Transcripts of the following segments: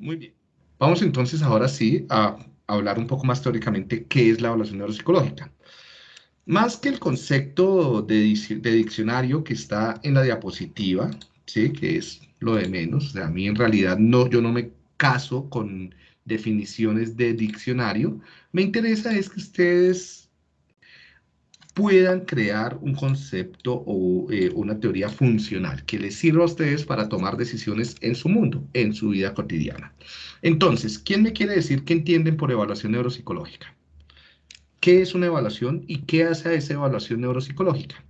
Muy bien. Vamos entonces ahora sí a hablar un poco más teóricamente qué es la evaluación neuropsicológica. Más que el concepto de, diccionario que está en la diapositiva, ¿sí? que es lo de menos, a mí en realidad no, yo no me caso con definiciones de diccionario, me interesa es que ustedes puedan crear un concepto o eh, una teoría funcional que les sirva a ustedes para tomar decisiones en su mundo, en su vida cotidiana. Entonces, ¿quién me quiere decir qué entienden por evaluación neuropsicológica? ¿Qué es una evaluación y qué hace a esa evaluación neuropsicológica?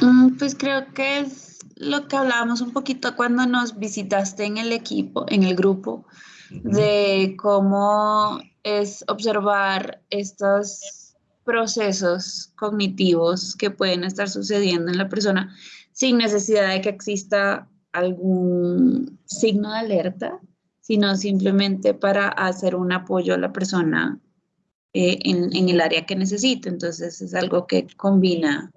Mm, pues creo que es lo que hablábamos un poquito cuando nos visitaste en el equipo, en el grupo, de cómo es observar estos procesos cognitivos que pueden estar sucediendo en la persona sin necesidad de que exista algún signo de alerta, sino simplemente para hacer un apoyo a la persona eh, en, el área que necesita. Entonces es algo que combina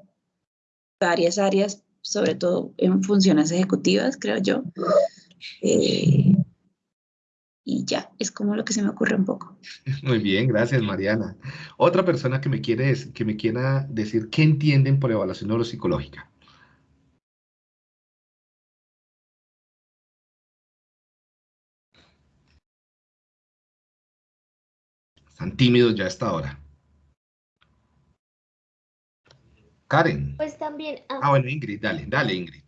varias áreas, sobre todo en funciones ejecutivas, creo yo. Eh, y ya, es como lo que se me ocurre un poco. Muy bien, gracias Mariana. Otra persona que me, quiere, que me quiera decir qué entienden por evaluación neuropsicológica. Están tímidos ya hasta ahora. Karen. Pues también... Ah, ah, bueno, Ingrid, dale, dale, Ingrid.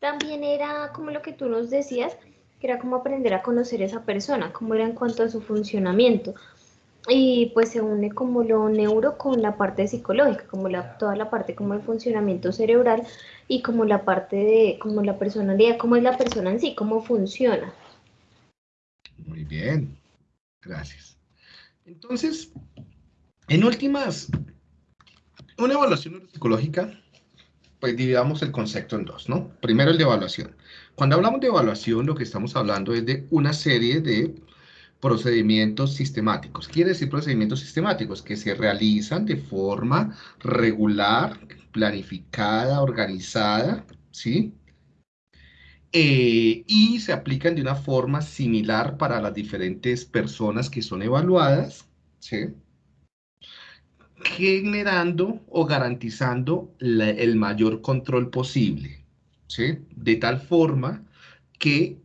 También era como lo que tú nos decías, que era como aprender a conocer a esa persona, cómo era en cuanto a su funcionamiento. Y pues se une como lo neuro con la parte psicológica, como la, toda la parte como el funcionamiento cerebral y como la parte de como la personalidad, cómo es la persona en sí, cómo funciona. Muy bien, gracias. Entonces, en últimas, una evaluación neuropsicológica, pues dividamos el concepto en dos, ¿no? Primero el de evaluación. Cuando hablamos de evaluación, lo que estamos hablando es de una serie de procedimientos sistemáticos. Quiere decir procedimientos sistemáticos que se realizan de forma regular, planificada, organizada, ¿sí? Eh, y se aplican de una forma similar para las diferentes personas que son evaluadas, ¿sí? Generando o garantizando el mayor control posible, ¿sí? de tal forma que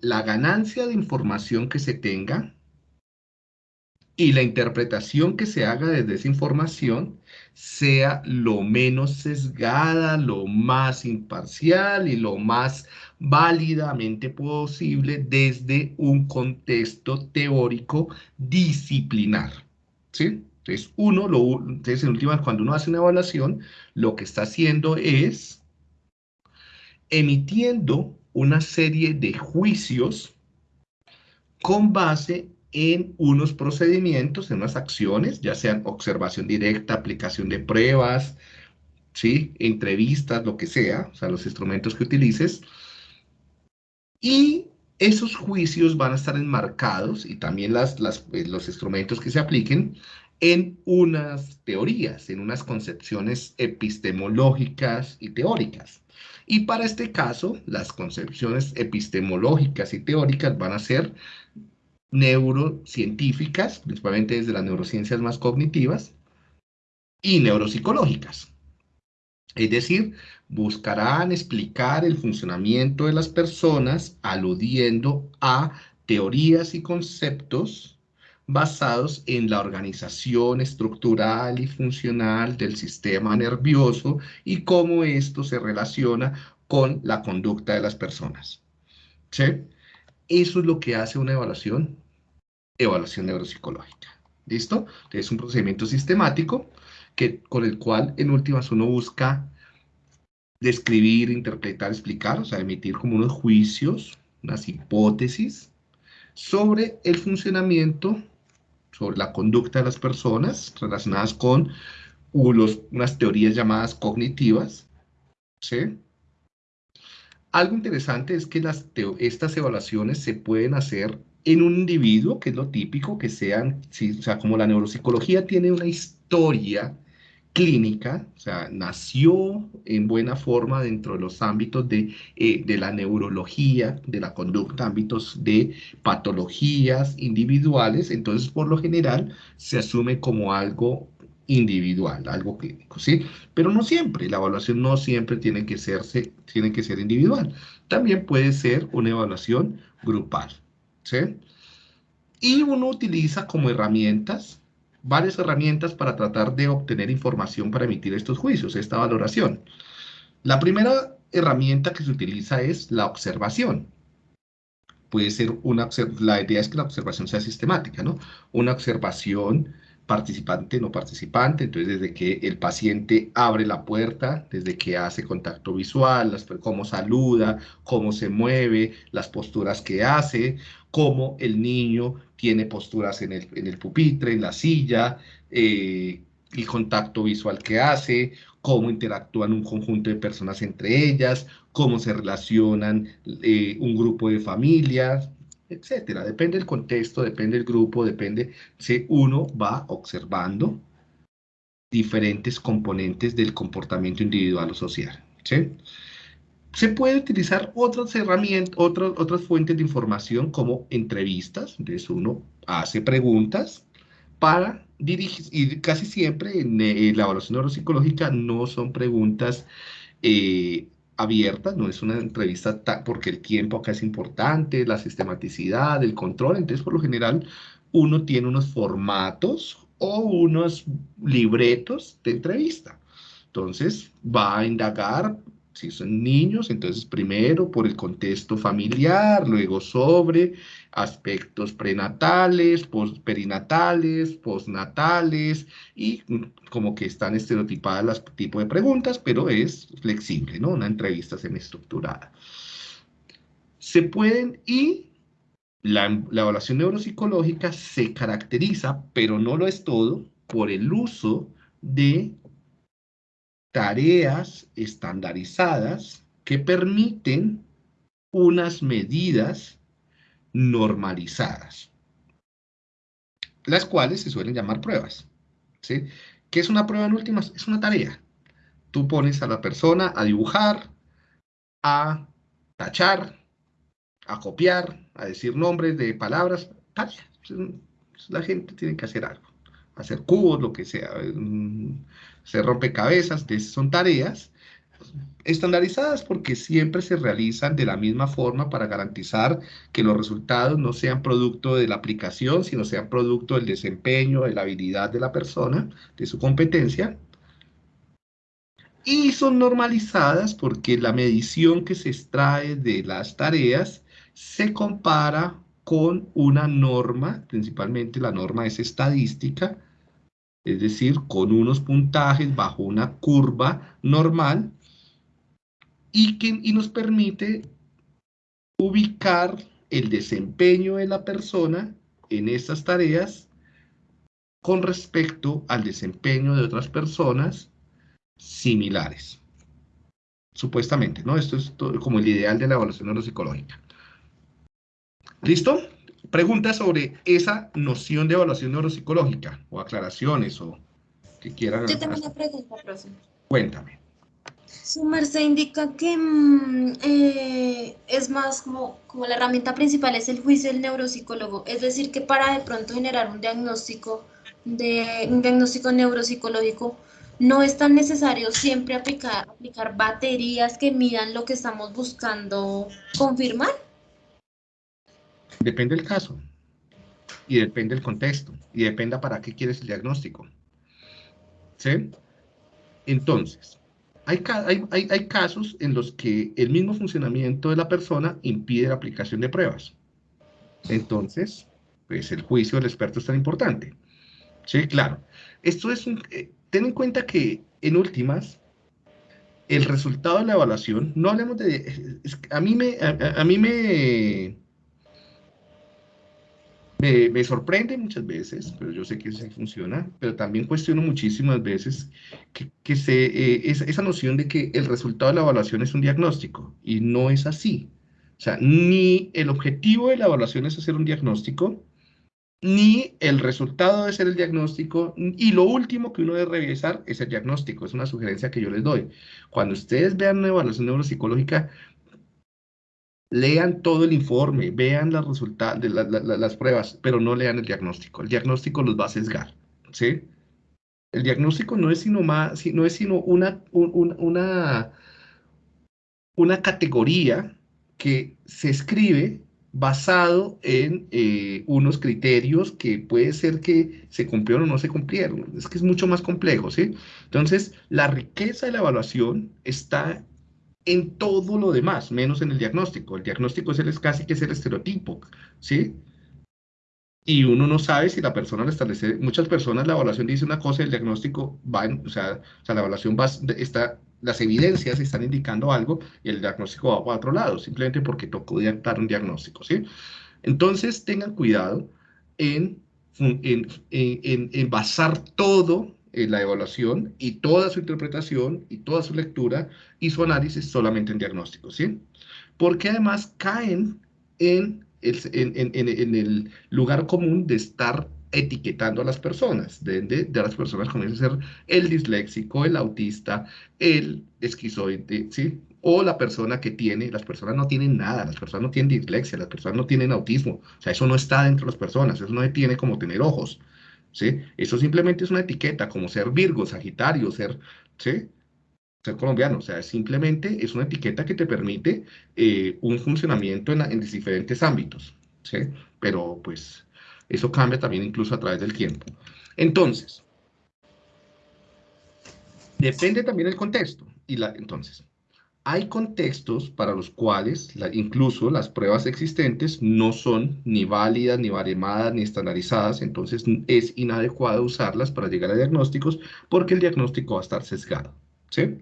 la ganancia de información que se tenga y la interpretación que se haga desde esa información sea lo menos sesgada, lo más imparcial y lo más válidamente posible desde un contexto teórico disciplinar. ¿sí? Entonces, uno, lo, entonces en última, cuando uno hace una evaluación, lo que está haciendo es emitiendo una serie de juicios con base en unos procedimientos, en unas acciones, ya sean observación directa, aplicación de pruebas, ¿sí? entrevistas, lo que sea, o sea, los instrumentos que utilices. Y esos juicios van a estar enmarcados, y también las, eh, los instrumentos que se apliquen, en unas teorías, en unas concepciones epistemológicas y teóricas. Y para este caso, las concepciones epistemológicas y teóricas van a ser neurocientíficas, principalmente desde las neurociencias más cognitivas, y neuropsicológicas. Es decir, buscarán explicar el funcionamiento de las personas aludiendo a teorías y conceptos basados en la organización estructural y funcional del sistema nervioso y cómo esto se relaciona con la conducta de las personas. ¿Sí? Eso es lo que hace una evaluación, evaluación neuropsicológica. ¿Listo? Es un procedimiento sistemático que, con el cual en últimas uno busca describir, interpretar, explicar, o sea, emitir como unos juicios, unas hipótesis sobre el funcionamiento, sobre la conducta de las personas relacionadas con unas teorías llamadas cognitivas, ¿sí? Algo interesante es que las estas evaluaciones se pueden hacer en un individuo, que es lo típico, que sean, o sea, como la neuropsicología tiene una historia clínica, o sea, nació en buena forma dentro de los ámbitos de, eh, de, la neurología, de la conducta, ámbitos de patologías individuales, entonces por lo general se asume como algo individual, algo clínico, ¿sí? Pero no siempre, la evaluación no siempre tiene que, serse, tiene que ser individual, también puede ser una evaluación grupal, ¿sí? Y uno utiliza como herramientas, varias herramientas para tratar de obtener información para emitir estos juicios, esta valoración. La primera herramienta que se utiliza es la observación. Puede ser una, la idea es que la observación sea sistemática, ¿no? Una observación participante, no participante, entonces desde que el paciente abre la puerta, desde que hace contacto visual, cómo saluda, cómo se mueve, las posturas que hace, cómo el niño tiene posturas en el, pupitre, en la silla, eh, el contacto visual que hace, cómo interactúan un conjunto de personas entre ellas, cómo se relacionan eh, un grupo de familias, etcétera. Depende del contexto, depende del grupo, depende si uno va observando diferentes componentes del comportamiento individual o social. Se puede utilizar otras herramientas, otras, otras fuentes de información como entrevistas, entonces uno hace preguntas para dirigir, y casi siempre en, la evaluación neuropsicológica no son preguntas eh, abierta, no es una entrevista porque el tiempo acá es importante, la sistematicidad, el control, entonces por lo general uno tiene unos formatos o unos libretos de entrevista. Entonces va a indagar si son niños, entonces primero por el contexto familiar, luego sobre aspectos prenatales, perinatales, postnatales, y como que están estereotipadas las tipos de preguntas, pero es flexible, ¿no? Una entrevista semiestructurada. Se pueden, y la, la evaluación neuropsicológica se caracteriza, pero no lo es todo, por el uso de tareas estandarizadas que permiten unas medidas normalizadas, las cuales se suelen llamar pruebas. ¿sí? ¿Qué es una prueba en últimas? Es una tarea. Tú pones a la persona a dibujar, a tachar, a copiar, a decir nombres de palabras, tarea. La gente tiene que hacer algo, hacer cubos, lo que sea, se rompecabezas, son tareas estandarizadas porque siempre se realizan de la misma forma para garantizar que los resultados no sean producto de la aplicación, sino sean producto del desempeño, de la habilidad de la persona, de su competencia. Y son normalizadas porque la medición que se extrae de las tareas se compara con una norma, principalmente la norma es estadística, es decir, con unos puntajes bajo una curva normal y que y nos permite ubicar el desempeño de la persona en estas tareas con respecto al desempeño de otras personas similares. Supuestamente, ¿no? Esto es como el ideal de la evaluación neuropsicológica. ¿Listo? preguntas sobre esa noción de evaluación neuropsicológica o aclaraciones o que quieran. Yo tengo una pregunta, profesor. Cuéntame. Su merced indica que mm, eh, es más como, como la herramienta principal es el juicio del neuropsicólogo, es decir, que para de pronto generar un diagnóstico de un diagnóstico neuropsicológico no es tan necesario siempre aplicar, aplicar baterías que midan lo que estamos buscando confirmar. Depende del caso y depende del contexto y depende para qué quieres el diagnóstico. ¿Sí? Entonces, hay, hay, hay, casos en los que el mismo funcionamiento de la persona impide la aplicación de pruebas. Entonces, pues el juicio del experto es tan importante. Sí, claro. Esto es un... Eh, ten en cuenta que, en últimas, el resultado de la evaluación, no hablemos de... a mí me... a mí me me, sorprende muchas veces, pero yo sé que sí funciona, pero también cuestiono muchísimas veces que, se, eh, esa, noción de que el resultado de la evaluación es un diagnóstico, y no es así. O sea, ni el objetivo de la evaluación es hacer un diagnóstico, ni el resultado de ser el diagnóstico, y lo último que uno debe revisar es el diagnóstico, es una sugerencia que yo les doy. Cuando ustedes vean una evaluación neuropsicológica, lean todo el informe, vean resultados, de las pruebas, pero no lean el diagnóstico. El diagnóstico los va a sesgar, ¿sí? El diagnóstico no es sino, más, no es sino una, una, una categoría que se escribe basado en eh, unos criterios que puede ser que se cumplieron o no se cumplieron. Es que es mucho más complejo, ¿sí? Entonces, la riqueza de la evaluación está en todo lo demás, menos en el diagnóstico. El diagnóstico es el, casi que es el estereotipo, ¿sí? Y uno no sabe si la persona le establece, muchas personas la evaluación dice una cosa y el diagnóstico va, en, o, sea, o sea, la evaluación va, está las evidencias están indicando algo y el diagnóstico va para otro lado, simplemente porque tocó dar un diagnóstico, ¿sí? Entonces, tengan cuidado en, en, basar todo en la evaluación y toda su interpretación y toda su lectura y su análisis solamente en diagnósticos, ¿sí? Porque además caen en el lugar común de estar etiquetando a las personas, de, de, las personas comienza a ser el disléxico, el autista, el esquizoide, ¿sí? O la persona que tiene, las personas no tienen nada, las personas no tienen dislexia, las personas no tienen autismo, o sea, eso no está dentro de las personas, eso no tiene como tener ojos, Eso simplemente es una etiqueta, como ser Virgo, Sagitario, ser. Ser colombiano, o sea, simplemente es una etiqueta que te permite eh, un funcionamiento en, en diferentes ámbitos, ¿sí? Pero, pues, eso cambia también incluso a través del tiempo. Entonces, depende también del contexto. Y la, entonces, hay contextos para los cuales incluso las pruebas existentes no son ni válidas, ni baremadas, ni estandarizadas, entonces es inadecuado usarlas para llegar a diagnósticos porque el diagnóstico va a estar sesgado. ¿sí?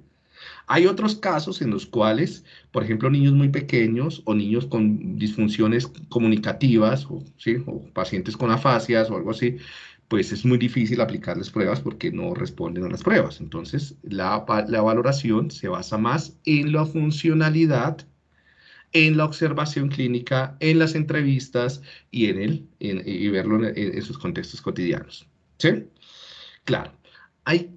Hay otros casos en los cuales, por ejemplo, niños muy pequeños o niños con disfunciones comunicativas o, ¿sí? o pacientes con afasias o algo así, pues es muy difícil aplicarles pruebas porque no responden a las pruebas. Entonces, la, la valoración se basa más en la funcionalidad, en la observación clínica, en las entrevistas y, en el, y verlo en, en sus contextos cotidianos. ¿Sí? Claro, hay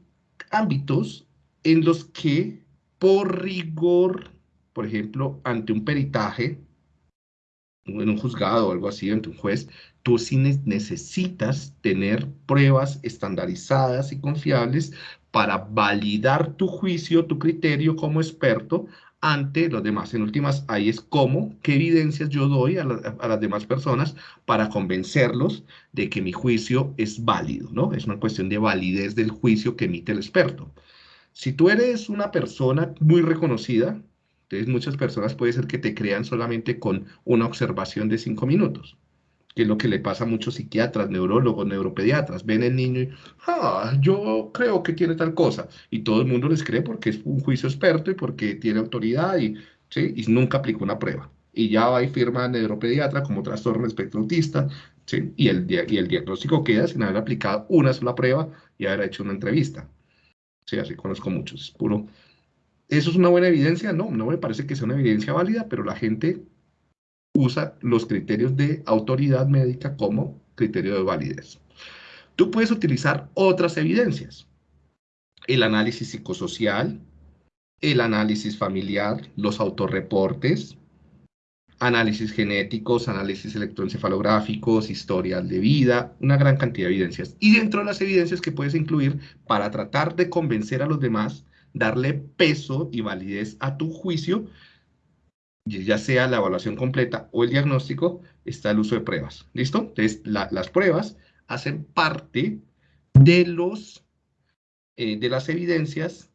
ámbitos en los que por rigor, por ejemplo, ante un peritaje, en un juzgado o algo así, ante un juez, tú sí necesitas tener pruebas estandarizadas y confiables para validar tu juicio, tu criterio como experto ante los demás. En últimas, ahí es cómo, qué evidencias yo doy a, a, las demás personas para convencerlos de que mi juicio es válido, ¿no? Es una cuestión de validez del juicio que emite el experto. Si tú eres una persona muy reconocida, entonces muchas personas puede ser que te crean solamente con una observación de cinco minutos, que es lo que le pasa a muchos psiquiatras, neurólogos, neuropediatras. Ven el niño y, ah, yo creo que tiene tal cosa. Y todo el mundo les cree porque es un juicio experto y porque tiene autoridad y, ¿sí? y nunca aplicó una prueba. Y ya va y firma neuropediatra como trastorno espectro autista, ¿sí? y, el, y el diagnóstico queda sin haber aplicado una sola prueba y haber hecho una entrevista. Sí, así conozco muchos, es puro. ¿Eso es una buena evidencia? No, no me parece que sea una evidencia válida, pero la gente usa los criterios de autoridad médica como criterio de validez. Tú puedes utilizar otras evidencias. El análisis psicosocial, el análisis familiar, los autorreportes, análisis genéticos, análisis electroencefalográficos, historial de vida, una gran cantidad de evidencias. Y dentro de las evidencias que puedes incluir para tratar de convencer a los demás, darle peso y validez a tu juicio, ya sea la evaluación completa o el diagnóstico, está el uso de pruebas. ¿Listo? Entonces, las pruebas hacen parte de, los, eh, de las evidencias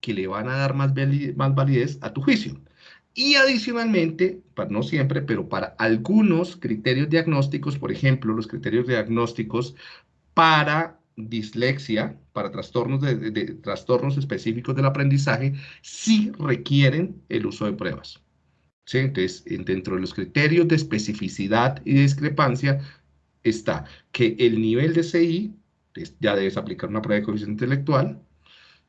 que le van a dar más, más validez a tu juicio. Y adicionalmente, para, no siempre, pero para algunos criterios diagnósticos, por ejemplo, los criterios diagnósticos para dislexia, para trastornos, de, trastornos específicos del aprendizaje, sí requieren el uso de pruebas. Entonces, dentro de los criterios de especificidad y discrepancia está que el nivel de CI, ya debes aplicar una prueba de coeficiente intelectual,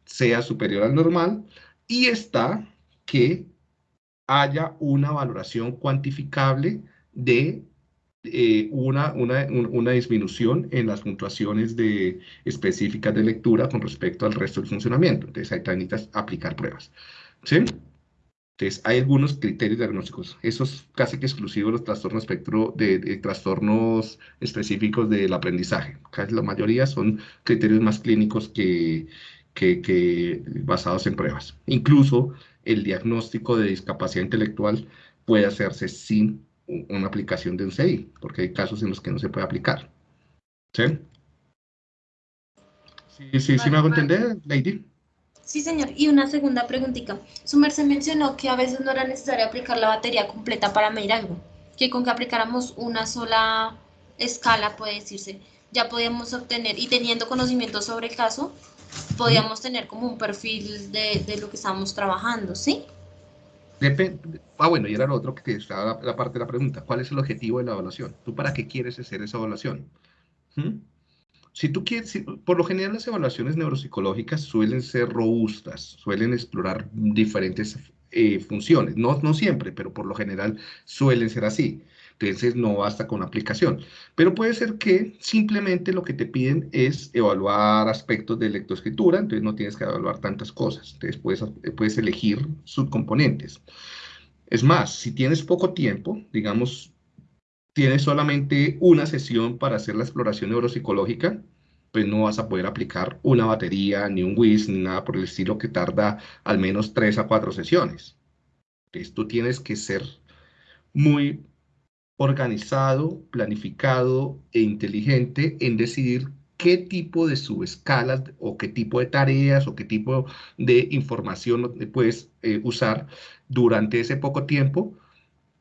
sea superior al normal, y está que haya una valoración cuantificable de eh, una, disminución en las puntuaciones de, específicas de lectura con respecto al resto del funcionamiento. Entonces, ahí necesitas aplicar pruebas. ¿Sí? Entonces, hay algunos criterios diagnósticos. Eso es casi que exclusivo de los trastornos espectro, de, trastornos específicos del aprendizaje. Casi la mayoría son criterios más clínicos que, que, que basados en pruebas. Incluso el diagnóstico de discapacidad intelectual puede hacerse sin una aplicación de un CI, porque hay casos en los que no se puede aplicar. ¿Sí? Sí, sí, sí me hago entender, Lady. Sí, señor. Y una segunda preguntita. Su merced mencionó que a veces no era necesario aplicar la batería completa para medir algo, que con que aplicáramos una sola escala, puede decirse, ya podíamos obtener, y teniendo conocimiento sobre el caso, podíamos tener como un perfil de, de lo que estábamos trabajando, ¿sí? ah, bueno, y era lo otro que estaba la, parte de la pregunta. ¿Cuál es el objetivo de la evaluación? ¿Tú para qué quieres hacer esa evaluación? ¿Mm? Si tú quieres, por lo general las evaluaciones neuropsicológicas suelen ser robustas, suelen explorar diferentes eh, funciones, no, no siempre, pero por lo general suelen ser así. Entonces no basta con aplicación. Pero puede ser que simplemente lo que te piden es evaluar aspectos de lectoescritura, entonces no tienes que evaluar tantas cosas. Entonces puedes, puedes elegir subcomponentes. Es más, si tienes poco tiempo, digamos, tienes solamente una sesión para hacer la exploración neuropsicológica, pues no vas a poder aplicar una batería, ni un WIS, ni nada por el estilo que tarda al menos tres a cuatro sesiones. Entonces tú tienes que ser muy organizado, planificado e inteligente en decidir qué tipo de subescalas o qué tipo de tareas o qué tipo de información puedes eh, usar durante ese poco tiempo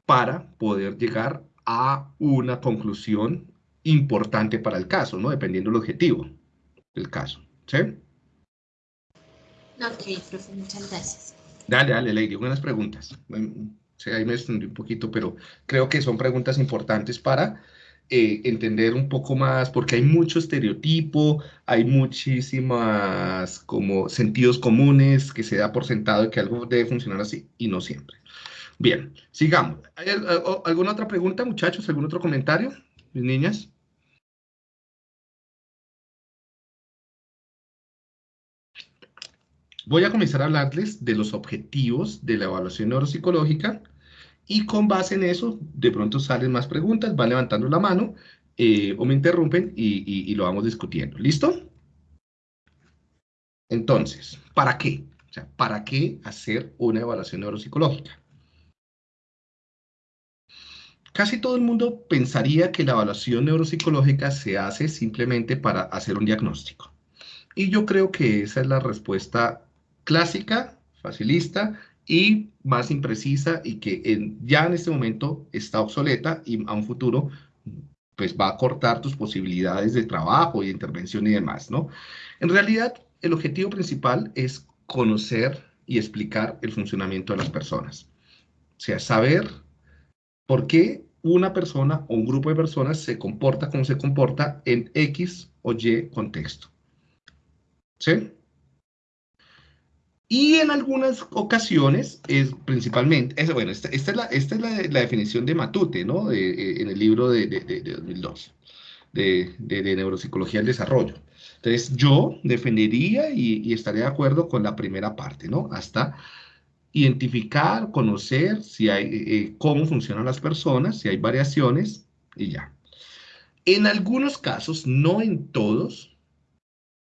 para poder llegar a una conclusión importante para el caso, ¿no? Dependiendo del objetivo del caso, ¿sí? Ok, profe, muchas gracias. Dale, dale, Lady, buenas preguntas sea, ahí me extendí un poquito, pero creo que son preguntas importantes para eh, entender un poco más, porque hay mucho estereotipo, hay muchísimas como sentidos comunes que se da por sentado de que algo debe funcionar así y no siempre. Bien, sigamos. ¿Hay alguna otra pregunta, muchachos? ¿Algún otro comentario, mis niñas? Voy a comenzar a hablarles de los objetivos de la evaluación neuropsicológica y con base en eso, de pronto salen más preguntas, van levantando la mano eh, o me interrumpen y, lo vamos discutiendo. ¿Listo? Entonces, ¿para qué? O sea, ¿para qué hacer una evaluación neuropsicológica? Casi todo el mundo pensaría que la evaluación neuropsicológica se hace simplemente para hacer un diagnóstico. Y yo creo que esa es la respuesta clásica, facilista y más imprecisa y que ya en este momento está obsoleta y a un futuro pues va a cortar tus posibilidades de trabajo y intervención y demás, ¿no? En realidad, el objetivo principal es conocer y explicar el funcionamiento de las personas. O sea, saber por qué una persona o un grupo de personas se comporta como se comporta en X o Y contexto. ¿Sí? Y en algunas ocasiones, es principalmente, es, bueno, esta, es, la, esta es la, definición de Matute, ¿no? Eh, en el libro de, de, 2002, de, Neuropsicología del Desarrollo. Entonces, yo defendería y, estaría de acuerdo con la primera parte, ¿no? Hasta identificar, conocer si hay, eh, cómo funcionan las personas, si hay variaciones y ya. En algunos casos, no en todos,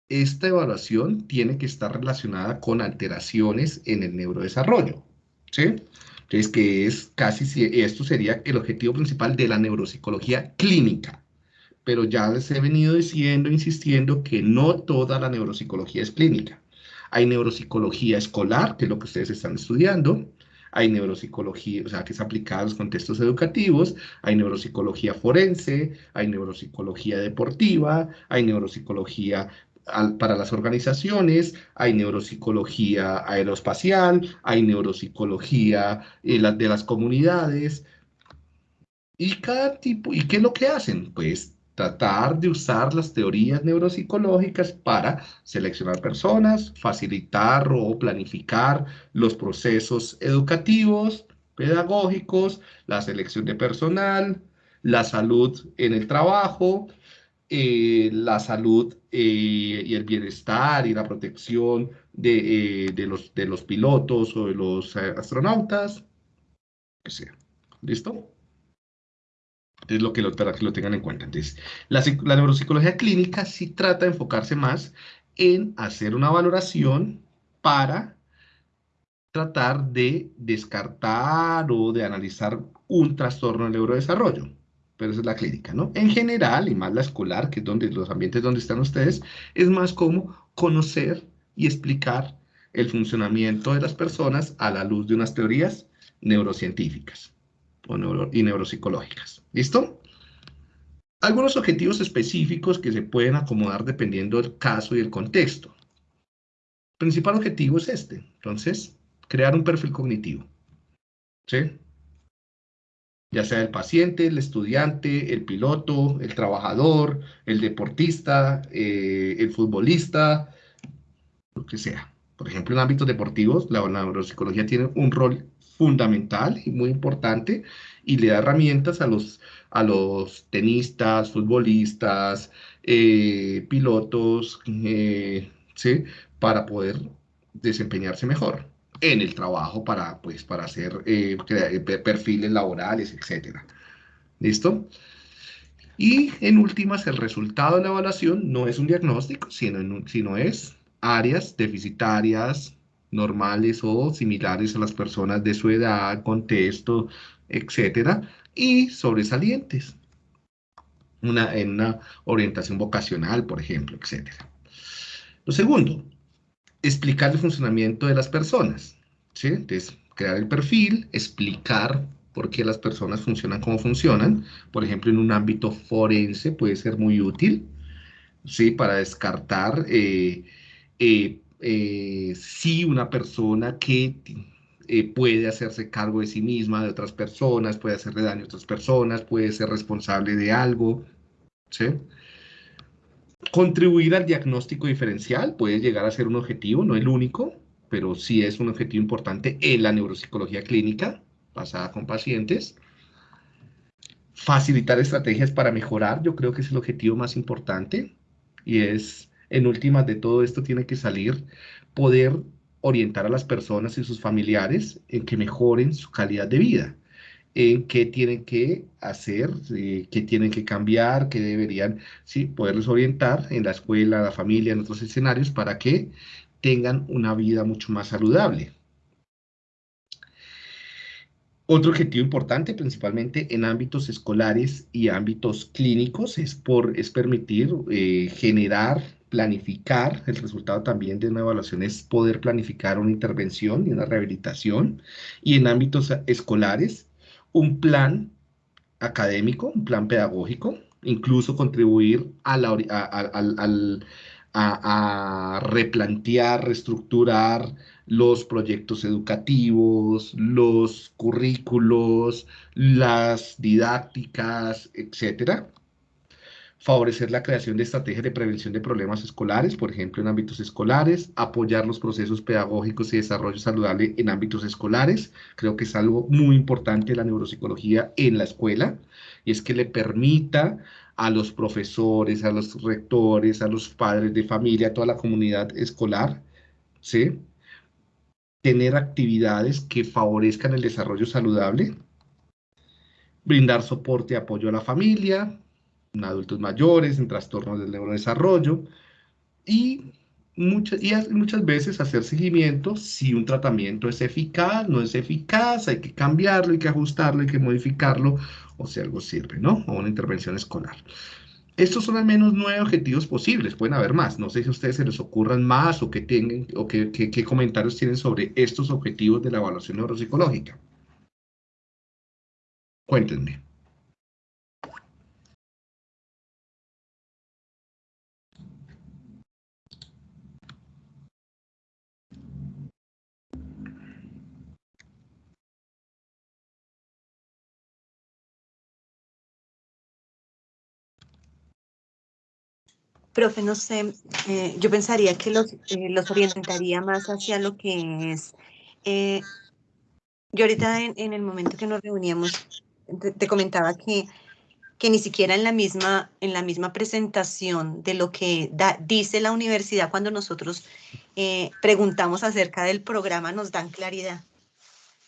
esta evaluación tiene que estar relacionada con alteraciones en el neurodesarrollo. ¿sí? Entonces, que es casi, esto sería el objetivo principal de la neuropsicología clínica. Pero ya les he venido diciendo, insistiendo, que no toda la neuropsicología es clínica. Hay neuropsicología escolar, que es lo que ustedes están estudiando, hay neuropsicología, o sea, que es aplicada a los contextos educativos, hay neuropsicología forense, hay neuropsicología deportiva, hay neuropsicología para las organizaciones, hay neuropsicología aeroespacial, hay neuropsicología eh, de las comunidades. Y cada tipo, ¿y qué es lo que hacen? Pues tratar de usar las teorías neuropsicológicas para seleccionar personas, facilitar o planificar los procesos educativos, pedagógicos, la selección de personal, la salud en el trabajo, eh, la salud eh, y el bienestar y la protección de, eh, los, de los pilotos o de los astronautas, que sea. ¿Listo? Es lo que lo, para que lo tengan en cuenta. Entonces, la, la neuropsicología clínica sí trata de enfocarse más en hacer una valoración para tratar de descartar o de analizar un trastorno del neurodesarrollo. Pero esa es la clínica, ¿no? En general, y más la escolar, que es donde los ambientes donde están ustedes, es más como conocer y explicar el funcionamiento de las personas a la luz de unas teorías neurocientíficas y neuropsicológicas. ¿Listo? Algunos objetivos específicos que se pueden acomodar dependiendo del caso y el contexto. El principal objetivo es este. Entonces, crear un perfil cognitivo. ¿Sí? Ya sea el paciente, el estudiante, el piloto, el trabajador, el deportista, eh, el futbolista, lo que sea. Por ejemplo, en ámbitos deportivos, la neuropsicología tiene un rol fundamental y muy importante y le da herramientas a los, a los tenistas, futbolistas, eh, pilotos, eh, ¿sí? para poder desempeñarse mejor en el trabajo para, pues, para hacer eh, perfiles laborales, etc. ¿Listo? Y en últimas, el resultado de la evaluación no es un diagnóstico, sino, sino es áreas deficitarias, normales o similares a las personas de su edad, contexto, etcétera, y sobresalientes. Una, en una orientación vocacional, por ejemplo, etcétera. Lo segundo, explicar el funcionamiento de las personas. ¿sí? Entonces, crear el perfil, explicar por qué las personas funcionan como funcionan. Por ejemplo, en un ámbito forense puede ser muy útil, ¿sí? Para descartar eh, eh, eh, si una persona que puede hacerse cargo de sí misma, de otras personas, puede hacerle daño a otras personas, puede ser responsable de algo, ¿sí? Contribuir al diagnóstico diferencial puede llegar a ser un objetivo, no el único, pero sí es un objetivo importante en la neuropsicología clínica basada con pacientes. Facilitar estrategias para mejorar, yo creo que es el objetivo más importante y es, en últimas de todo esto tiene que salir poder orientar a las personas y sus familiares en que mejoren su calidad de vida en qué tienen que hacer, eh, qué tienen que cambiar, qué deberían, sí, poderlos orientar en la escuela, la familia, en otros escenarios para que tengan una vida mucho más saludable. Otro objetivo importante, principalmente en ámbitos escolares y ámbitos clínicos, es, por, es permitir eh, generar, planificar, el resultado también de una evaluación es poder planificar una intervención y una rehabilitación, y en ámbitos escolares, un plan académico, un plan pedagógico, incluso contribuir a, a, replantear, reestructurar los proyectos educativos, los currículos, las didácticas, etcétera favorecer la creación de estrategias de prevención de problemas escolares, por ejemplo, en ámbitos escolares, apoyar los procesos pedagógicos y desarrollo saludable en ámbitos escolares. Creo que es algo muy importante la neuropsicología en la escuela, y es que le permita a los profesores, a los rectores, a los padres de familia, a toda la comunidad escolar, ¿sí? tener actividades que favorezcan el desarrollo saludable, brindar soporte y apoyo a la familia, en adultos mayores, en trastornos del neurodesarrollo y muchas, y muchas veces hacer seguimiento si un tratamiento es eficaz, no es eficaz, hay que cambiarlo, hay que ajustarlo, hay que modificarlo o si algo sirve, ¿no? O una intervención escolar. Estos son al menos nueve objetivos posibles, pueden haber más. No sé si a ustedes se les ocurran más o qué tengan o qué, qué comentarios tienen sobre estos objetivos de la evaluación neuropsicológica. Cuéntenme. Profe, no sé, eh, yo pensaría que los, eh, los orientaría más hacia lo que es... Eh, yo ahorita en, el momento que nos reuníamos te, comentaba que que ni siquiera en la misma, en la misma presentación de lo que dice la universidad cuando nosotros eh, preguntamos acerca del programa nos dan claridad.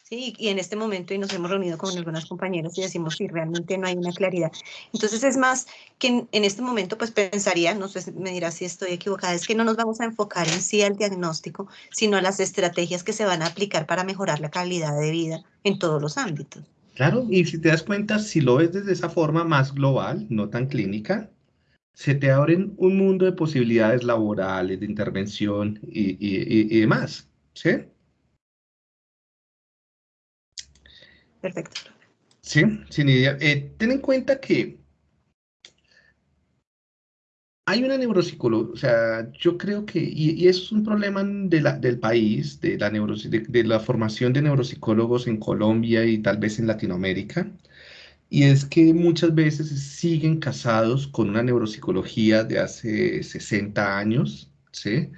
¿Sí? Y en este momento y nos hemos reunido con algunas compañeras y decimos si realmente no hay una claridad. Entonces es más que en, este momento pues pensaría, no sé, me dirá si estoy equivocada, es que no nos vamos a enfocar en sí al diagnóstico, sino a las estrategias que se van a aplicar para mejorar la calidad de vida en todos los ámbitos. Claro, y si te das cuenta, si lo ves desde esa forma más global, no tan clínica, se te abren un mundo de posibilidades laborales, de intervención y, y, y demás, ¿sí? Perfecto. Sí, sin idea. Eh, ten en cuenta que hay una neuropsicología, o sea, yo creo que, y, eso es un problema del país, de la, de, la formación de neuropsicólogos en Colombia y tal vez en Latinoamérica, y es que muchas veces siguen casados con una neuropsicología de hace 60 años, ¿sí?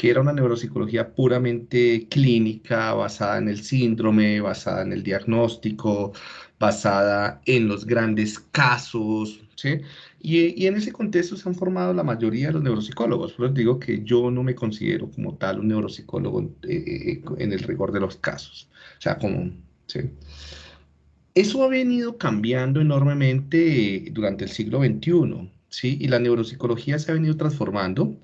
que era una neuropsicología puramente clínica, basada en el síndrome, basada en el diagnóstico, basada en los grandes casos, ¿sí? Y, en ese contexto se han formado la mayoría de los neuropsicólogos. Por eso digo que yo no me considero como tal un neuropsicólogo eh, eh, en el rigor de los casos. O sea, como, ¿sí? Eso ha venido cambiando enormemente durante el siglo XXI, ¿sí? Y la neuropsicología se ha venido transformando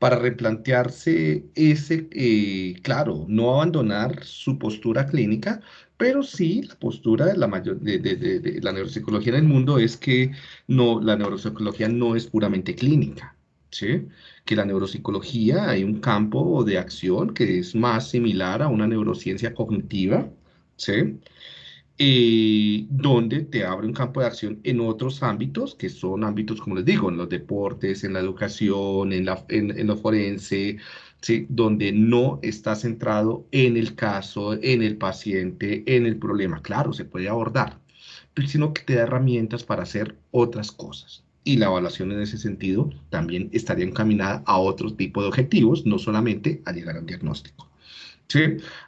para replantearse ese, eh, claro, no abandonar su postura clínica, pero sí la postura de la, mayor, de, la neuropsicología en el mundo es que no, la neuropsicología no es puramente clínica, ¿sí? que la neuropsicología hay un campo de acción que es más similar a una neurociencia cognitiva, ¿sí? Eh, donde te abre un campo de acción en otros ámbitos, que son ámbitos, como les digo, en los deportes, en la educación, en, la, en, lo forense, ¿sí? donde no está centrado en el caso, en el paciente, en el problema. Claro, se puede abordar, sino que te da herramientas para hacer otras cosas. Y la evaluación en ese sentido también estaría encaminada a otro tipo de objetivos, no solamente a llegar a un diagnóstico. Sí,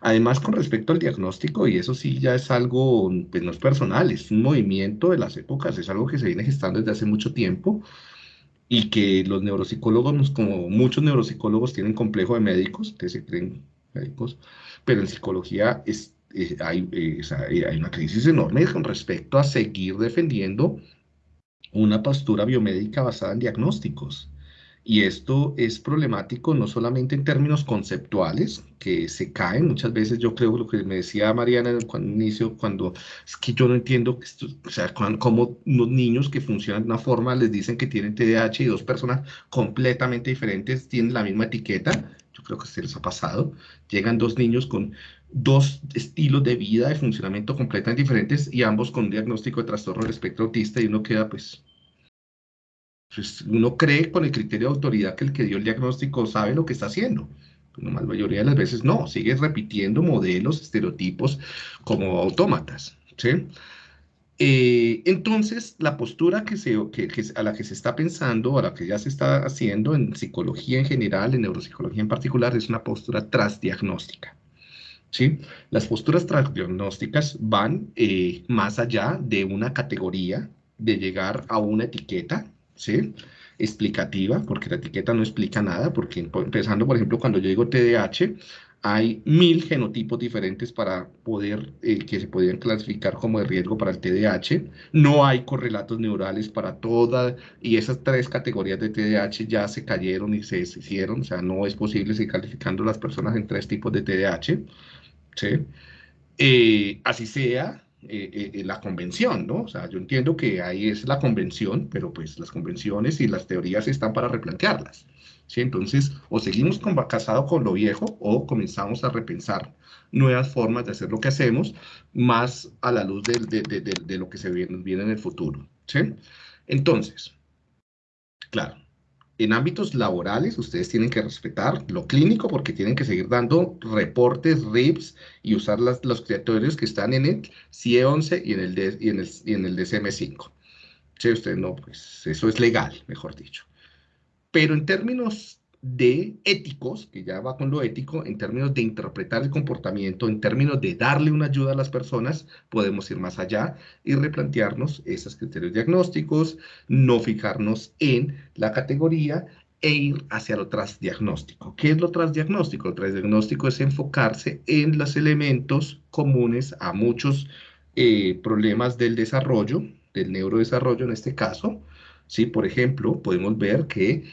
además con respecto al diagnóstico, y eso sí ya es algo, pues no es personal, es un movimiento de las épocas, es algo que se viene gestando desde hace mucho tiempo y que los neuropsicólogos, como muchos neuropsicólogos tienen complejo de médicos, que se creen médicos, pero en psicología es, eh, eh, eh, hay una crisis enorme con respecto a seguir defendiendo una postura biomédica basada en diagnósticos. Y esto es problemático no solamente en términos conceptuales, que se caen muchas veces, yo creo lo que me decía Mariana en el inicio, cuando es que yo no entiendo, esto, o sea, cómo unos niños que funcionan de una forma les dicen que tienen TDAH y dos personas completamente diferentes tienen la misma etiqueta, yo creo que se les ha pasado, llegan dos niños con dos estilos de vida, de funcionamiento completamente diferentes y ambos con un diagnóstico de trastorno del espectro autista y uno queda pues pues, uno cree con el criterio de autoridad que el que dio el diagnóstico sabe lo que está haciendo. Pero la mayoría de las veces no, sigue repitiendo modelos, estereotipos como autómatas. ¿sí? Eh, entonces, la postura a la que se está pensando, a la que ya se está haciendo en psicología en general, en neuropsicología en particular, es una postura transdiagnóstica. ¿sí? Las posturas transdiagnósticas van eh, más allá de una categoría, de llegar a una etiqueta, ¿sí? explicativa, porque la etiqueta no explica nada, porque empezando, por ejemplo, cuando yo digo TDAH, hay mil genotipos diferentes para poder, eh, que se podrían clasificar como de riesgo para el TDAH. No hay correlatos neurales para todas, y esas tres categorías de TDAH ya se cayeron y se hicieron, o sea, no es posible seguir calificando las personas en tres tipos de TDAH. ¿sí? Eh, así sea, eh, eh, eh, la convención, ¿no? O sea, yo entiendo que ahí es la convención, pero pues las convenciones y las teorías están para replantearlas. ¿sí? Entonces, o seguimos con, casado con lo viejo o comenzamos a repensar nuevas formas de hacer lo que hacemos, más a la luz de, lo que se viene, viene en el futuro. ¿sí? Entonces, claro, en ámbitos laborales, ustedes tienen que respetar lo clínico porque tienen que seguir dando reportes, RIPS y usar los criterios que están en el CIE 11 y en el, en el, y en el DCM5. Si usted no, pues eso es legal, mejor dicho. Pero en términos de éticos, que ya va con lo ético, en términos de interpretar el comportamiento, en términos de darle una ayuda a las personas, podemos ir más allá y replantearnos esos criterios diagnósticos, no fijarnos en la categoría e ir hacia lo transdiagnóstico. ¿Qué es lo transdiagnóstico? Lo transdiagnóstico es enfocarse en los elementos comunes a muchos eh, problemas del desarrollo, del neurodesarrollo en este caso. ¿sí? Por ejemplo, podemos ver que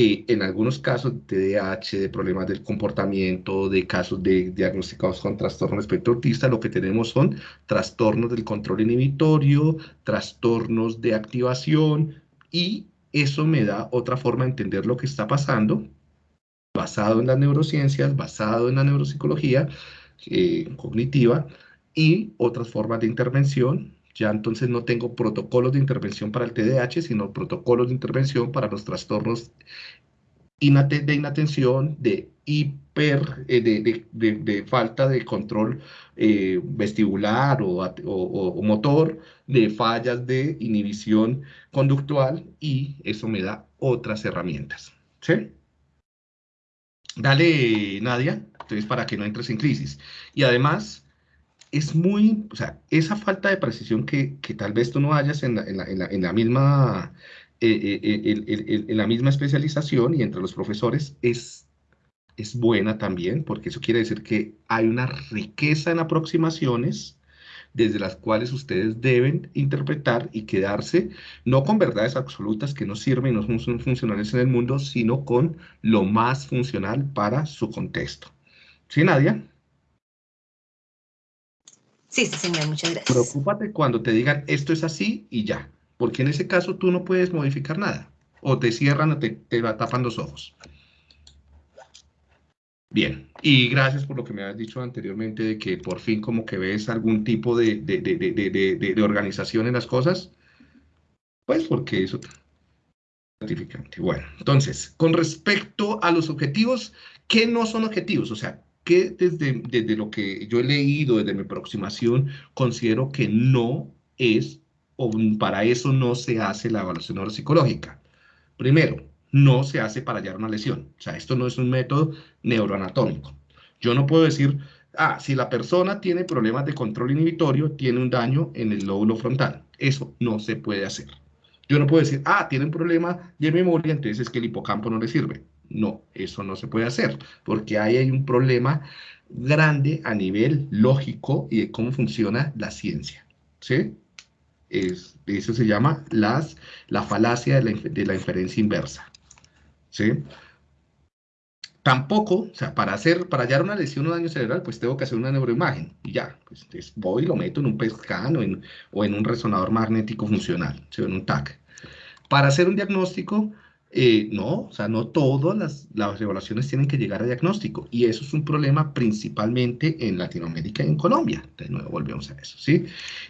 eh, en algunos casos de TDAH, de problemas del comportamiento, de casos de diagnosticados con trastorno espectro autista, lo que tenemos son trastornos del control inhibitorio, trastornos de activación y eso me da otra forma de entender lo que está pasando, basado en las neurociencias, basado en la neuropsicología eh, cognitiva y otras formas de intervención ya entonces no tengo protocolos de intervención para el TDAH, sino protocolos de intervención para los trastornos de inatención, de hiper, eh, de, falta de control eh, vestibular o, motor, de fallas de inhibición conductual y eso me da otras herramientas. ¿Sí? Dale, Nadia, entonces para que no entres en crisis. Y además, es muy, o sea, esa falta de precisión que, tal vez tú no hayas en la, misma, eh, eh, en la misma especialización y entre los profesores es, es buena también, porque eso quiere decir que hay una riqueza en aproximaciones desde las cuales ustedes deben interpretar y quedarse no con verdades absolutas que no sirven y no son funcionales en el mundo, sino con lo más funcional para su contexto. ¿Sí, Nadia? Sí, sí, señor, muchas gracias. Preocúpate cuando te digan esto es así y ya, porque en ese caso tú no puedes modificar nada. O te cierran o te, te tapan los ojos. Bien, y gracias por lo que me has dicho anteriormente de que por fin como que ves algún tipo de, de, de organización en las cosas. Pues porque eso es gratificante. Bueno, entonces, con respecto a los objetivos, ¿qué no son objetivos? O sea, que desde, desde lo que yo he leído, desde mi aproximación, considero que no es, o para eso no se hace la evaluación neuropsicológica. Primero, no se hace para hallar una lesión. O sea, esto no es un método neuroanatómico. Yo no puedo decir, ah, si la persona tiene problemas de control inhibitorio, tiene un daño en el lóbulo frontal. Eso no se puede hacer. Yo no puedo decir, ah, tiene un problema de memoria, entonces es que el hipocampo no le sirve. No, eso no se puede hacer, porque ahí hay un problema grande a nivel lógico y de cómo funciona la ciencia. ¿Sí? Es, eso se llama las, la falacia de la, inferencia inversa. ¿Sí? Tampoco, o sea, para hacer, para hallar una lesión o daño cerebral, pues tengo que hacer una neuroimagen. Y ya, pues voy y lo meto en un PET o en, o en un resonador magnético funcional, ¿sí? en un TAC. Para hacer un diagnóstico, eh, no, o sea, no todas las, las, evaluaciones tienen que llegar a diagnóstico y eso es un problema principalmente en Latinoamérica y en Colombia. De nuevo volvemos a eso, ¿sí?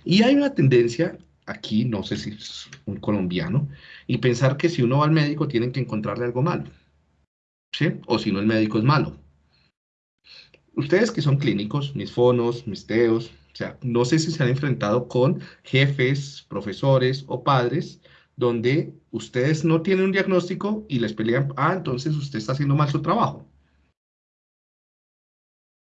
Y hay una tendencia aquí, no sé si es un colombiano, y pensar que si uno va al médico tienen que encontrarle algo malo, ¿sí? O si no el médico es malo. Ustedes que son clínicos, mis fonos, mis teos, o sea, no sé si se han enfrentado con jefes, profesores o padres donde ustedes no tienen un diagnóstico y les pelean, ah, entonces usted está haciendo mal su trabajo.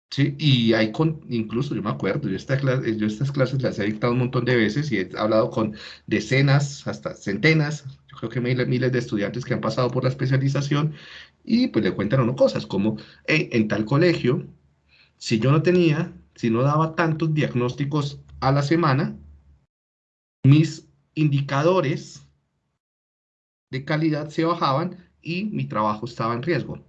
Sí, y hay con, incluso yo me acuerdo, yo, yo estas clases las he dictado un montón de veces y he hablado con decenas, hasta centenas, yo creo que miles, miles de estudiantes que han pasado por la especialización y pues le cuentan uno cosas como, en tal colegio, si yo no tenía, si no daba tantos diagnósticos a la semana, mis indicadores de calidad se bajaban y mi trabajo estaba en riesgo.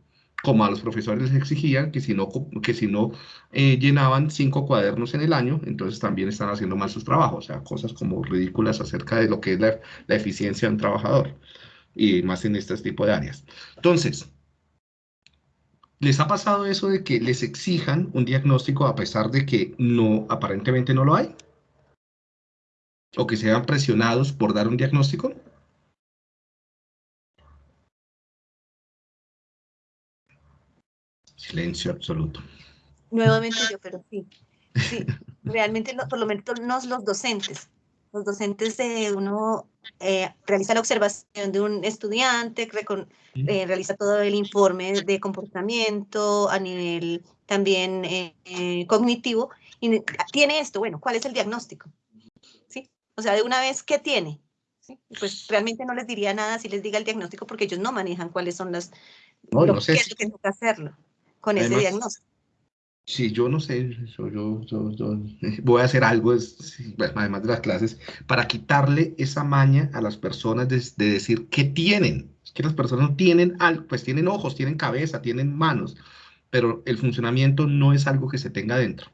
Como a los profesores les exigían que si no, que si no eh, llenaban cinco cuadernos en el año, entonces también están haciendo mal sus trabajos. O sea, cosas como ridículas acerca de lo que es la, la eficiencia de un trabajador y más en este tipo de áreas. Entonces, ¿Les ha pasado eso de que les exijan un diagnóstico a pesar de que no, aparentemente no lo hay? ¿O que sean presionados por dar un diagnóstico? Silencio absoluto. Nuevamente yo, pero sí. Sí, realmente por lo menos los docentes. los docentes de uno eh, realiza la observación de un estudiante, eh, realiza todo el informe de comportamiento a nivel también eh, cognitivo, y tiene esto, bueno, ¿cuál es el diagnóstico? ¿Sí? O sea, de una vez, ¿qué tiene? Pues realmente no les diría nada si les diga el diagnóstico porque ellos no manejan cuáles son las... No, no sé. que toca hacerlo con ese diagnóstico. Sí, yo no sé, yo, yo, yo, voy a hacer algo, además de las clases, para quitarle esa maña a las personas de, decir qué tienen. Es que las personas no tienen algo, pues tienen ojos, tienen cabeza, tienen manos, pero el funcionamiento no es algo que se tenga dentro.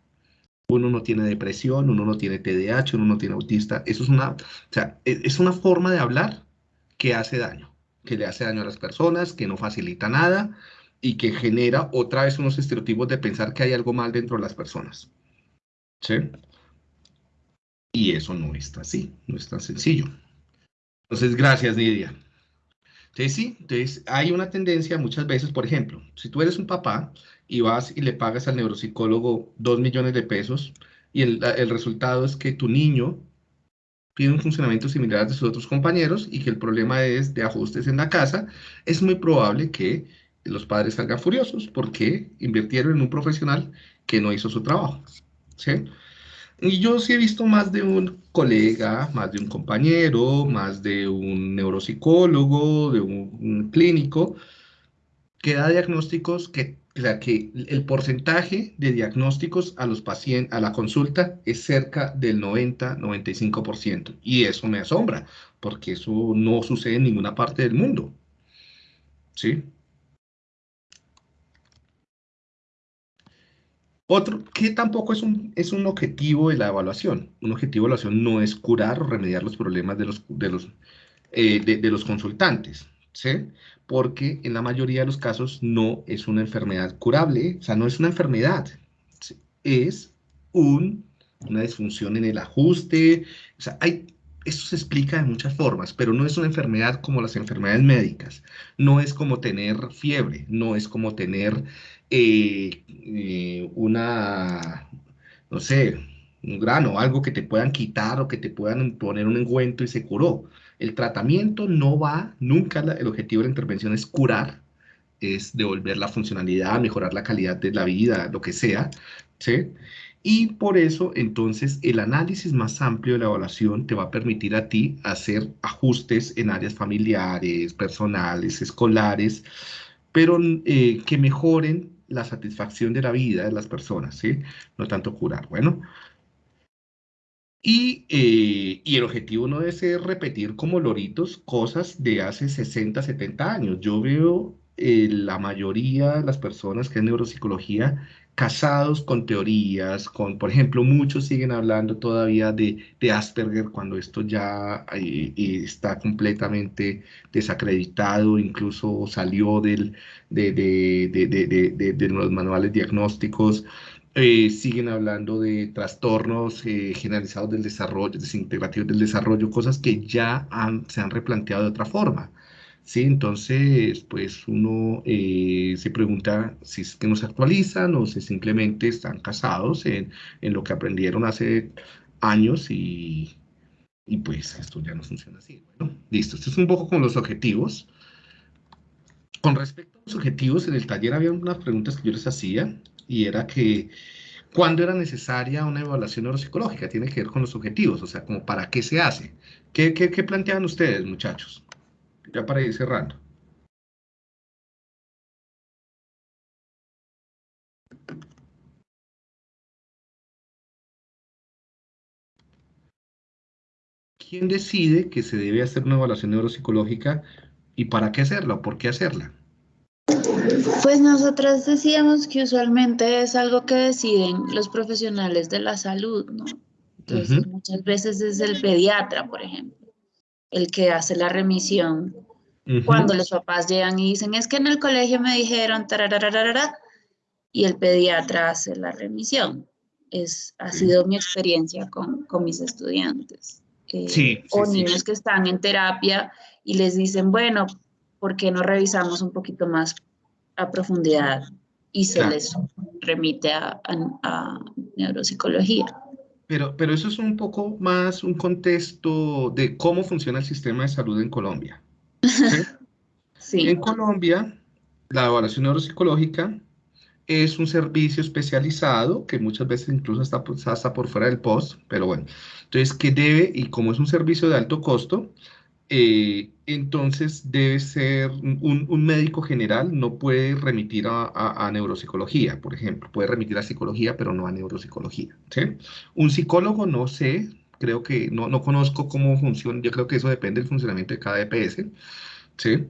Uno no tiene depresión, uno no tiene TDAH, uno no tiene autista. Eso es una, o sea, e, es una forma de hablar que hace daño, que le hace daño a las personas, que no facilita nada, y que genera otra vez unos estereotipos de pensar que hay algo mal dentro de las personas. ¿Sí? Y eso no está así, no es tan sencillo. Entonces, gracias, Nidia. Entonces, sí, entonces hay una tendencia muchas veces, por ejemplo, si tú eres un papá y vas y le pagas al neuropsicólogo dos millones de pesos y el, el resultado es que tu niño tiene un funcionamiento similar a sus otros compañeros y que el problema es de ajustes en la casa, es muy probable que los padres salgan furiosos porque invirtieron en un profesional que no hizo su trabajo. ¿sí? Y yo sí he visto más de un colega, más de un compañero, más de un neuropsicólogo, de un, clínico, que da diagnósticos que, que el porcentaje de diagnósticos a los pacientes, a la consulta es cerca del 90-95%. Y eso me asombra, porque eso no sucede en ninguna parte del mundo. ¿Sí? Otro, que tampoco es un, es un objetivo de la evaluación. Un objetivo de evaluación no es curar o remediar los problemas de los, de los, eh, de, los consultantes, ¿sí? Porque en la mayoría de los casos no es una enfermedad curable, o sea, no es una enfermedad, es un, una disfunción en el ajuste, o sea, hay, esto se explica de muchas formas, pero no es una enfermedad como las enfermedades médicas, no es como tener fiebre, no es como tener eh, eh, una, no sé, un grano, algo que te puedan quitar o que te puedan poner un engüento y se curó. El tratamiento no va, nunca el objetivo de la intervención es curar, es devolver la funcionalidad, mejorar la calidad de la vida, lo que sea, ¿sí? Y por eso, entonces, el análisis más amplio de la evaluación te va a permitir a ti hacer ajustes en áreas familiares, personales, escolares, pero eh, que mejoren la satisfacción de la vida de las personas, ¿sí? No tanto curar. Bueno, y, eh, y, el objetivo no ser repetir como loritos cosas de hace 60, 70 años. Yo veo eh, la mayoría de las personas que en neuropsicología casados con teorías, con, por ejemplo, muchos siguen hablando todavía de, de Asperger cuando esto ya eh, eh, está completamente desacreditado, incluso salió del, de, de, de los manuales diagnósticos. Eh, siguen hablando de trastornos generalizados del desarrollo, desintegrativos del desarrollo, cosas que ya se han replanteado de otra forma. ¿Sí? Entonces, pues uno eh, se pregunta si es que no se actualizan o si simplemente están casados en, lo que aprendieron hace años y, y, pues esto ya no funciona así. Bueno, listo. Esto es un poco con los objetivos. Con respecto a los objetivos, en el taller había unas preguntas que yo les hacía y era que ¿cuándo era necesaria una evaluación neuropsicológica? Tiene que ver con los objetivos, o sea, como para qué se hace. ¿Qué, qué, qué ustedes, muchachos? Ya para ir cerrando. ¿Quién decide que se debe hacer una evaluación neuropsicológica y para qué hacerla o por qué hacerla? Pues nosotras decíamos que usualmente es algo que deciden los profesionales de la salud, ¿no? Entonces, muchas veces es el pediatra, por ejemplo el que hace la remisión. Cuando los papás llegan y dicen, es que en el colegio me dijeron, y el pediatra hace la remisión. Es, ha sido mi experiencia con, con mis estudiantes. Eh, o niños que están en terapia y les dicen, bueno, ¿por qué no revisamos un poquito más a profundidad? Y se les remite a, a, a neuropsicología. Pero, pero eso es un poco más un contexto de cómo funciona el sistema de salud en Colombia. ¿sí? En Colombia, la evaluación neuropsicológica es un servicio especializado que muchas veces incluso está, hasta por fuera del post, pero bueno, entonces que debe, y como es un servicio de alto costo, eh, entonces debe ser un, médico general, no puede remitir a, neuropsicología, por ejemplo, puede remitir a psicología, pero no a neuropsicología. Un psicólogo, no sé, creo que no, no conozco cómo funciona, yo creo que eso depende del funcionamiento de cada EPS, ¿sí?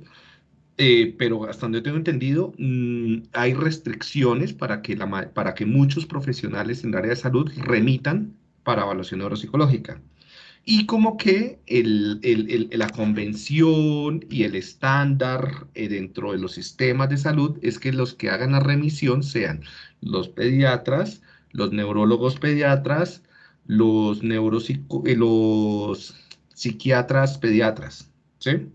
Eh, pero hasta donde tengo entendido, mm, hay restricciones para que, la, para que muchos profesionales en el área de salud remitan para evaluación neuropsicológica. Y como que la convención y el estándar eh, dentro de los sistemas de salud es que los que hagan la remisión sean los pediatras, los neurólogos pediatras, los, eh, los psiquiatras pediatras, ¿sí?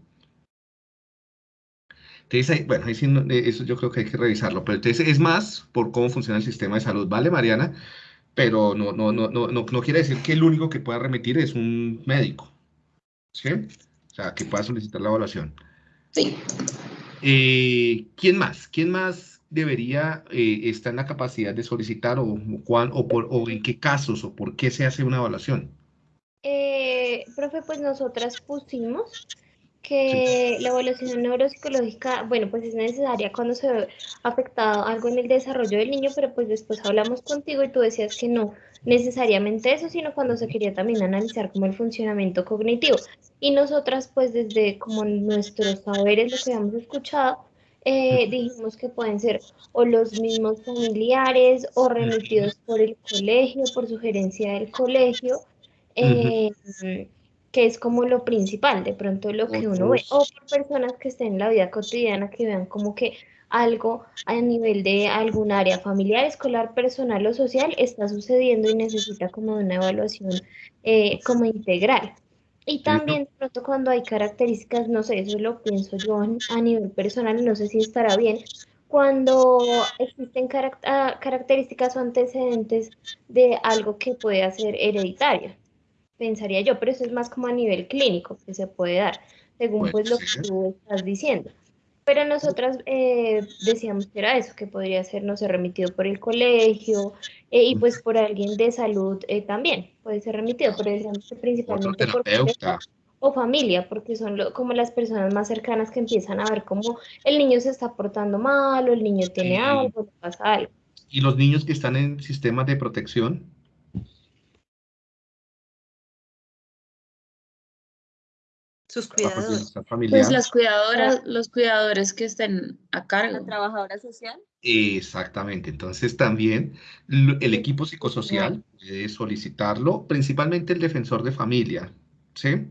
Entonces, bueno, eso yo creo que hay que revisarlo, pero entonces es más por cómo funciona el sistema de salud, ¿vale, Mariana? Pero no, no, no, no, no, no quiere decir que el único que pueda remitir es un médico, ¿sí? O sea, que pueda solicitar la evaluación. Sí. Eh, ¿Quién más? ¿Quién más debería eh, estar en la capacidad de solicitar o, o, por, o en qué casos o por qué se hace una evaluación? Eh, profe, pues nosotras pusimos que la evaluación neuropsicológica, bueno, pues es necesaria cuando se ve afectado algo en el desarrollo del niño, pero pues después hablamos contigo y tú decías que no necesariamente eso, sino cuando se quería también analizar como el funcionamiento cognitivo. Y nosotras, pues desde como nuestros saberes, lo que habíamos escuchado, eh, dijimos que pueden ser o los mismos familiares o remitidos por el colegio, por sugerencia del colegio. Eh, que es como lo principal, de pronto lo que uno ve, o por personas que estén en la vida cotidiana, que vean como que algo a nivel de algún área familiar, escolar, personal o social está sucediendo y necesita como una evaluación eh, como integral. Y también de pronto cuando hay características, no sé, eso lo pienso yo a nivel personal, no sé si estará bien, cuando existen ah, características o antecedentes de algo que puede ser hereditario pensaría yo, pero eso es más como a nivel clínico que se puede dar, según pues lo que tú estás diciendo. Pero nosotras eh, decíamos que era eso, que podría ser, no sé, remitido por el colegio eh, y pues por alguien de salud eh, también, puede ser remitido, por ejemplo, principalmente por o familia, porque son como las personas más cercanas que empiezan a ver cómo el niño se está portando mal o el niño tiene algo, le pasa algo. ¿Y los niños que están en sistemas de protección? Sus cuidadores. Pues las cuidadoras, los cuidadores que estén a cargo. La trabajadora social. Exactamente. Entonces también el equipo psicosocial puede solicitarlo, principalmente el defensor de familia, ¿sí?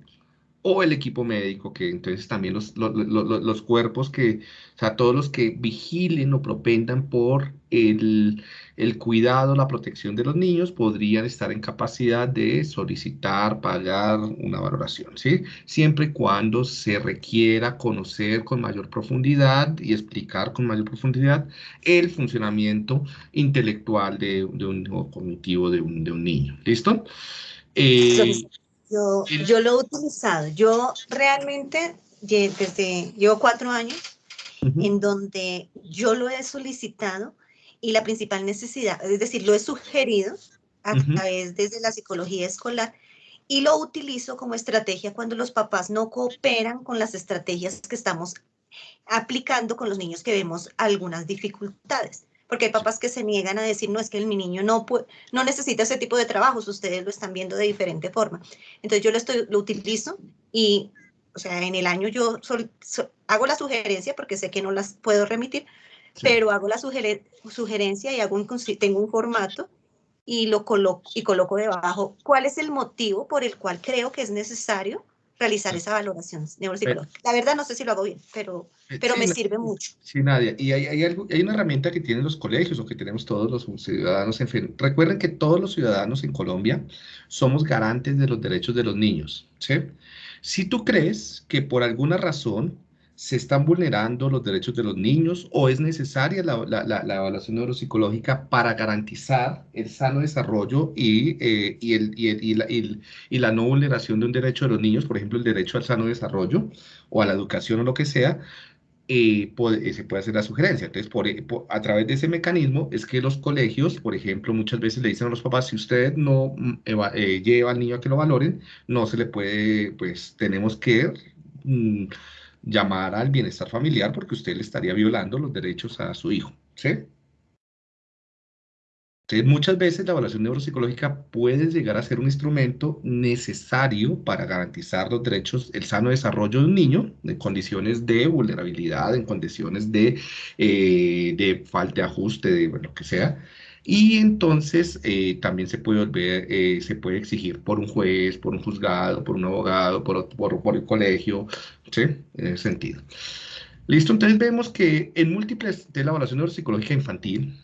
O el equipo médico, que entonces también los, los, cuerpos que, o sea, todos los que vigilen o propendan por el, el, cuidado, la protección de los niños, podrían estar en capacidad de solicitar, pagar una valoración, ¿sí? Siempre y cuando se requiera conocer con mayor profundidad y explicar con mayor profundidad el funcionamiento intelectual de, de un, o cognitivo de un, de un niño, ¿listo? Eh, yo, yo lo he utilizado. Yo realmente desde, llevo cuatro años en donde yo lo he solicitado y la principal necesidad, es decir, lo he sugerido a través desde la psicología escolar y lo utilizo como estrategia cuando los papás no cooperan con las estrategias que estamos aplicando con los niños que vemos algunas dificultades porque hay papás que se niegan a decir, no, es que mi niño no, no necesita ese tipo de trabajos, ustedes lo están viendo de diferente forma. Entonces yo lo, estoy, lo utilizo y, o sea, en el año yo hago la sugerencia, porque sé que no las puedo remitir, pero hago la sugerencia y hago un, tengo un formato y lo coloco, y coloco debajo cuál es el motivo por el cual creo que es necesario realizar esa valoración neuropsicológica. La verdad no sé si lo hago bien, pero, pero me sirve mucho. Sí, Nadia. Y hay, hay, algo, hay una herramienta que tienen los colegios o que tenemos todos los ciudadanos. En fin, recuerden que todos los ciudadanos en Colombia somos garantes de los derechos de los niños. ¿sí? Si tú crees que por alguna razón ¿Se están vulnerando los derechos de los niños o es necesaria la, evaluación neuropsicológica para garantizar el sano desarrollo y, eh, y, la, no vulneración de un derecho de los niños, por ejemplo, el derecho al sano desarrollo o a la educación o lo que sea? Eh, eh, se puede hacer la sugerencia. Entonces, por, a través de ese mecanismo es que los colegios, por ejemplo, muchas veces le dicen a los papás, si usted no mm, lleva al niño a que lo valoren, no se le puede, pues tenemos que... Mm, llamar al bienestar familiar porque usted le estaría violando los derechos a su hijo, ¿sí? Muchas veces la evaluación neuropsicológica puede llegar a ser un instrumento necesario para garantizar los derechos, el sano desarrollo de un niño en condiciones de vulnerabilidad, en condiciones de, eh, de falta de ajuste, de lo que sea, y entonces eh, también se puede volver, eh, se puede exigir por un juez, por un juzgado, por un abogado, por, por, el colegio, ¿sí? En ese sentido. Listo, entonces vemos que en múltiples, de la evaluación neuropsicológica infantil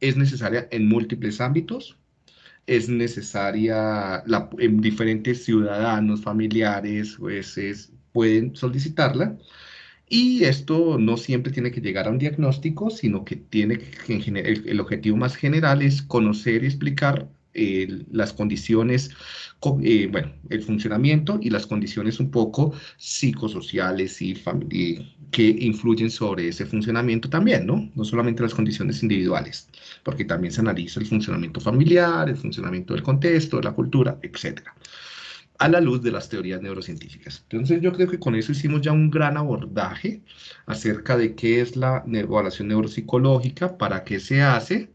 es necesaria en múltiples ámbitos, es necesaria en diferentes ciudadanos, familiares, jueces, pueden solicitarla, y esto no siempre tiene que llegar a un diagnóstico, sino que tiene que, el, objetivo más general es conocer y explicar eh, las condiciones, eh, bueno, el funcionamiento y las condiciones un poco psicosociales y, que influyen sobre ese funcionamiento también, ¿no? No solamente las condiciones individuales, porque también se analiza el funcionamiento familiar, el funcionamiento del contexto, de la cultura, etcétera a la luz de las teorías neurocientíficas. Entonces yo creo que con eso hicimos ya un gran abordaje acerca de qué es la evaluación neuropsicológica, para qué se hace,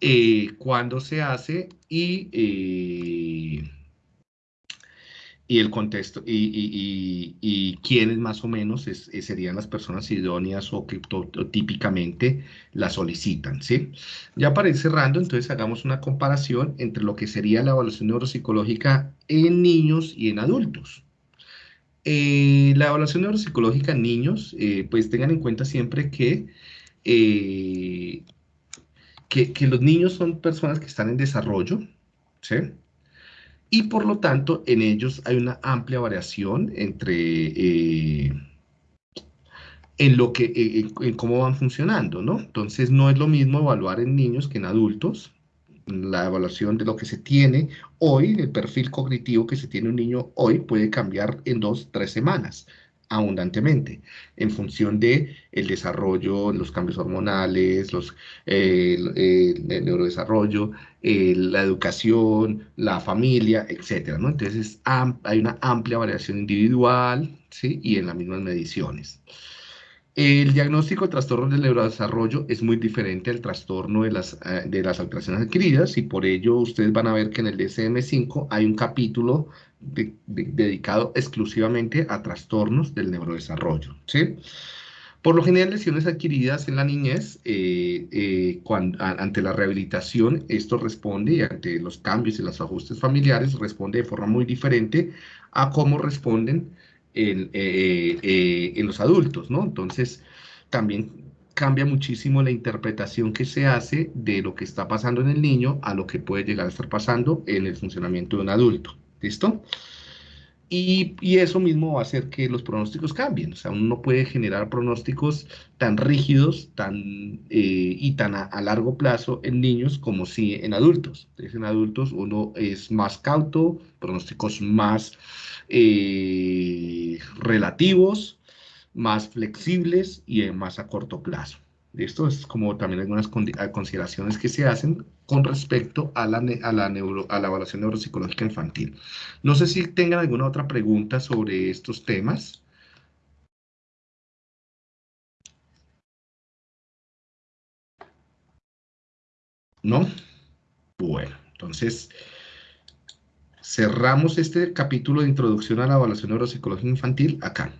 eh, cuándo se hace y eh, y el contexto y, quiénes más o menos serían las personas idóneas o que típicamente la solicitan, ¿sí? Ya para ir cerrando, entonces hagamos una comparación entre lo que sería la evaluación neuropsicológica en niños y en adultos. Eh, la evaluación neuropsicológica en niños, eh, pues tengan en cuenta siempre que, eh, que, los niños son personas que están en desarrollo, ¿sí? y por lo tanto en ellos hay una amplia variación entre eh, en lo que eh, en, cómo van funcionando, ¿no? Entonces no es lo mismo evaluar en niños que en adultos. La evaluación de lo que se tiene hoy, el perfil cognitivo que se tiene un niño hoy puede cambiar en dos, tres semanas abundantemente en función de el desarrollo, los cambios hormonales, los, eh, el, neurodesarrollo, eh, la educación, la familia, etcétera, ¿no? Entonces hay una amplia variación individual, ¿sí? Y en las mismas mediciones. El diagnóstico de trastornos del neurodesarrollo es muy diferente al trastorno de las, eh, de las alteraciones adquiridas y por ello ustedes van a ver que en el DSM-5 hay un capítulo dedicado exclusivamente a trastornos del neurodesarrollo. ¿sí? Por lo general, lesiones adquiridas en la niñez, eh, eh, ante la rehabilitación, esto responde, y ante los cambios y los ajustes familiares, responde de forma muy diferente a cómo responden en, eh, en los adultos, ¿no? Entonces, también cambia muchísimo la interpretación que se hace de lo que está pasando en el niño a lo que puede llegar a estar pasando en el funcionamiento de un adulto. ¿Listo? Y, eso mismo va a hacer que los pronósticos cambien. O sea, uno no puede generar pronósticos tan rígidos tan, eh, y tan a, largo plazo en niños como si en adultos. Entonces, en adultos uno es más cauto, pronósticos más eh, relativos, más flexibles y más a corto plazo. Esto es como también algunas consideraciones que se hacen con respecto a la, a la, evaluación neuropsicológica infantil. No sé si tengan alguna otra pregunta sobre estos temas. ¿No? Bueno, entonces cerramos este capítulo de introducción a la evaluación neuropsicológica infantil acá.